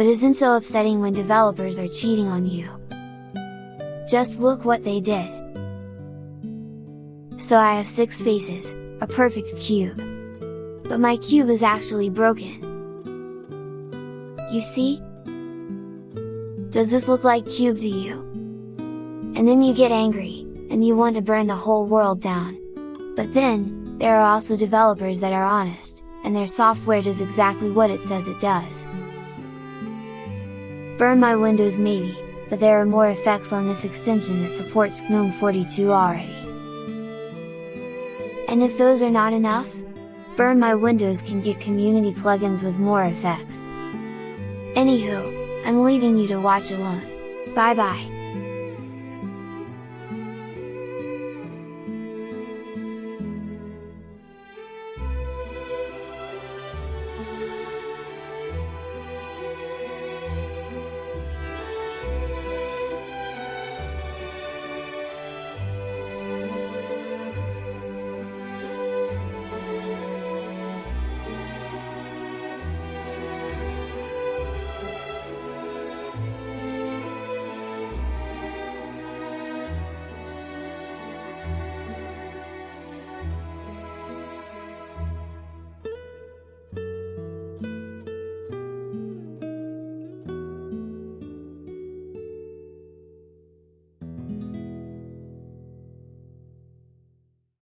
but isn't so upsetting when developers are cheating on you. Just look what they did! So I have 6 faces, a perfect cube. But my cube is actually broken. You see? Does this look like cube to you? And then you get angry, and you want to burn the whole world down. But then, there are also developers that are honest, and their software does exactly what it says it does. Burn my windows maybe, but there are more effects on this extension that supports GNOME 42 already. And if those are not enough, Burn My Windows can get community plugins with more effects. Anywho, I'm leaving you to watch alone. Bye bye!